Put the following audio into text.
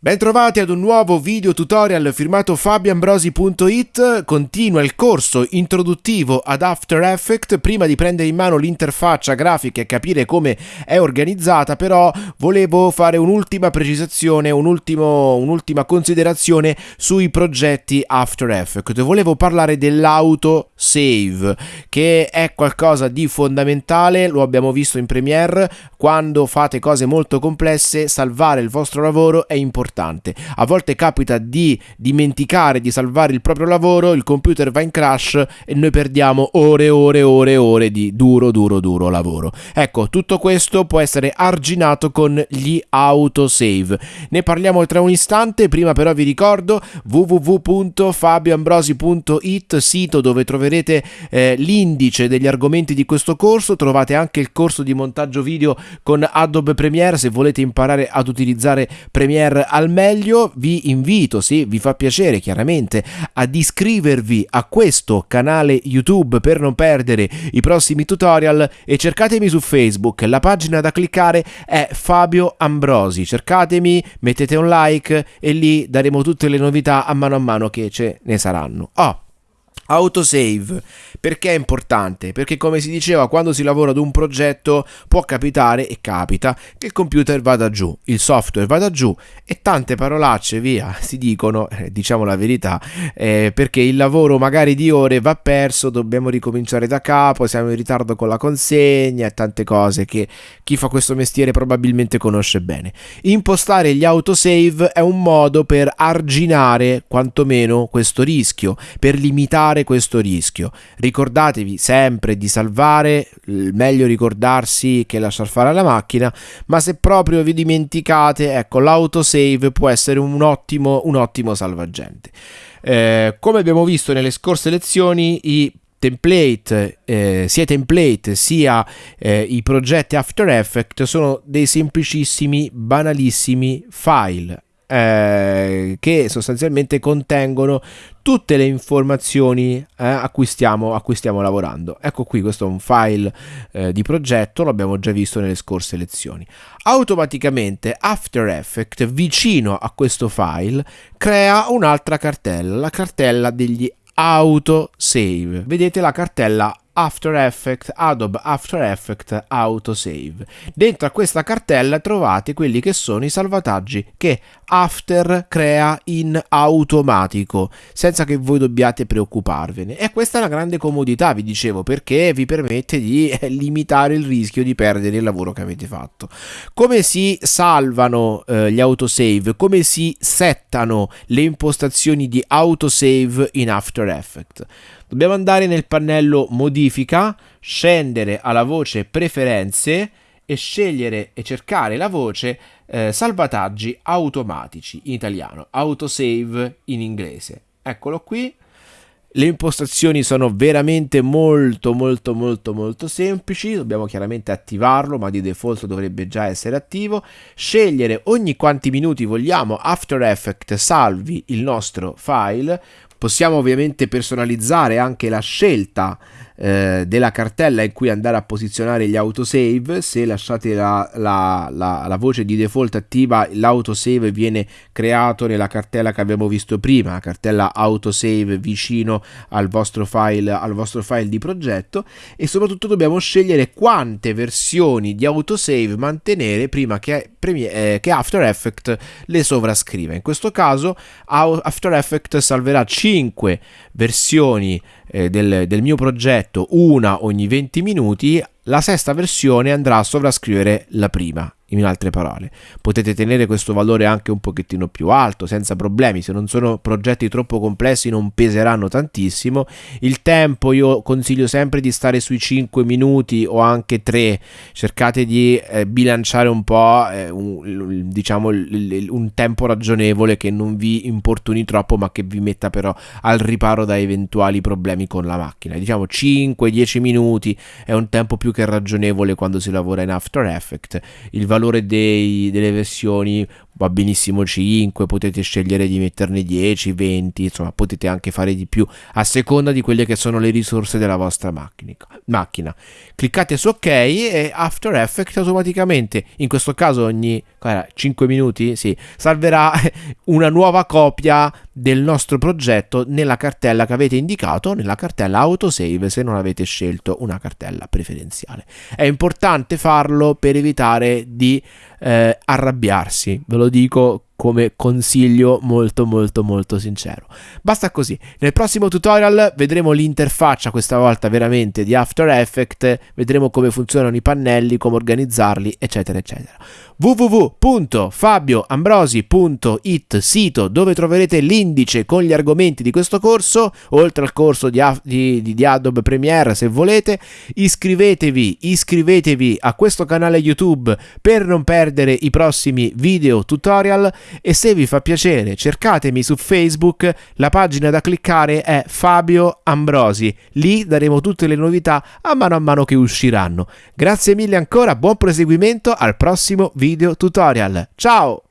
Bentrovati ad un nuovo video tutorial firmato fabianbrosi.it, continua il corso introduttivo ad After Effects, prima di prendere in mano l'interfaccia grafica e capire come è organizzata però volevo fare un'ultima precisazione, un un'ultima considerazione sui progetti After Effects, volevo parlare dell'auto save che è qualcosa di fondamentale, lo abbiamo visto in Premiere, quando fate cose molto complesse salvare il vostro lavoro è importante importante. A volte capita di dimenticare di salvare il proprio lavoro, il computer va in crash e noi perdiamo ore e ore e ore e ore di duro duro duro lavoro. Ecco, tutto questo può essere arginato con gli autosave. Ne parliamo tra un istante, prima però vi ricordo www.fabioambrosi.it, sito dove troverete eh, l'indice degli argomenti di questo corso, trovate anche il corso di montaggio video con Adobe Premiere se volete imparare ad utilizzare Premiere al meglio vi invito, se vi fa piacere chiaramente, ad iscrivervi a questo canale YouTube per non perdere i prossimi tutorial e cercatemi su Facebook, la pagina da cliccare è Fabio Ambrosi, cercatemi, mettete un like e lì daremo tutte le novità a mano a mano che ce ne saranno. Oh, autosave perché è importante? Perché come si diceva quando si lavora ad un progetto può capitare e capita che il computer vada giù, il software vada giù e tante parolacce via si dicono, eh, diciamo la verità, eh, perché il lavoro magari di ore va perso, dobbiamo ricominciare da capo, siamo in ritardo con la consegna e tante cose che chi fa questo mestiere probabilmente conosce bene. Impostare gli autosave è un modo per arginare quantomeno questo rischio, per limitare questo rischio ricordatevi sempre di salvare, meglio ricordarsi che lasciar fare alla macchina, ma se proprio vi dimenticate, ecco, l'autosave può essere un ottimo, un ottimo salvagente. Eh, come abbiamo visto nelle scorse lezioni, i template, eh, sia i template sia eh, i progetti After Effects sono dei semplicissimi, banalissimi file eh, che sostanzialmente contengono tutte le informazioni eh, a, cui stiamo, a, cui stiamo, lavorando. Ecco qui, questo è un file eh, di progetto, l'abbiamo già visto nelle scorse lezioni. Automaticamente After Effects, vicino a questo file, crea un'altra cartella, la cartella degli autosave. Vedete la cartella After Effects, Adobe After Effects Autosave. Dentro a questa cartella trovate quelli che sono i salvataggi che After crea in automatico, senza che voi dobbiate preoccuparvene. E questa è una grande comodità, vi dicevo, perché vi permette di eh, limitare il rischio di perdere il lavoro che avete fatto. Come si salvano eh, gli autosave? Come si settano le impostazioni di autosave in After Effects? Dobbiamo andare nel pannello modifica, scendere alla voce preferenze e scegliere e cercare la voce eh, salvataggi automatici in italiano, autosave in inglese. Eccolo qui. Le impostazioni sono veramente molto molto molto molto semplici, dobbiamo chiaramente attivarlo ma di default dovrebbe già essere attivo, scegliere ogni quanti minuti vogliamo After Effects salvi il nostro file, Possiamo ovviamente personalizzare anche la scelta eh, della cartella in cui andare a posizionare gli autosave. Se lasciate la, la, la, la voce di default attiva l'autosave viene creato nella cartella che abbiamo visto prima la cartella autosave vicino al vostro file al vostro file di progetto. E soprattutto dobbiamo scegliere quante versioni di autosave mantenere prima che, eh, che After Effects le sovrascriva. In questo caso After Effects salverà 5 versioni eh, del, del mio progetto, una ogni 20 minuti, la sesta versione andrà a sovrascrivere la prima in altre parole. Potete tenere questo valore anche un pochettino più alto, senza problemi, se non sono progetti troppo complessi non peseranno tantissimo. Il tempo io consiglio sempre di stare sui 5 minuti o anche 3, cercate di eh, bilanciare un po' eh, un, diciamo un tempo ragionevole che non vi importuni troppo ma che vi metta però al riparo da eventuali problemi con la macchina. Diciamo 5-10 minuti è un tempo più ragionevole quando si lavora in After Effects. Il valore dei, delle versioni va benissimo 5, potete scegliere di metterne 10, 20, insomma potete anche fare di più a seconda di quelle che sono le risorse della vostra macchina. Cliccate su ok e After Effects automaticamente, in questo caso ogni 5 minuti, sì, salverà una nuova copia del nostro progetto nella cartella che avete indicato, nella cartella autosave se non avete scelto una cartella preferenziale. È importante farlo per evitare di eh, arrabbiarsi, ve lo dico come consiglio molto molto molto sincero. Basta così. Nel prossimo tutorial vedremo l'interfaccia questa volta veramente di After Effects, vedremo come funzionano i pannelli, come organizzarli, eccetera eccetera www.fabioambrosi.it sito dove troverete l'indice con gli argomenti di questo corso, oltre al corso di, di, di Adobe Premiere se volete. Iscrivetevi, iscrivetevi a questo canale YouTube per non perdere i prossimi video tutorial e se vi fa piacere cercatemi su Facebook, la pagina da cliccare è Fabio Ambrosi, lì daremo tutte le novità a mano a mano che usciranno. Grazie mille ancora, buon proseguimento al prossimo video tutorial. Ciao!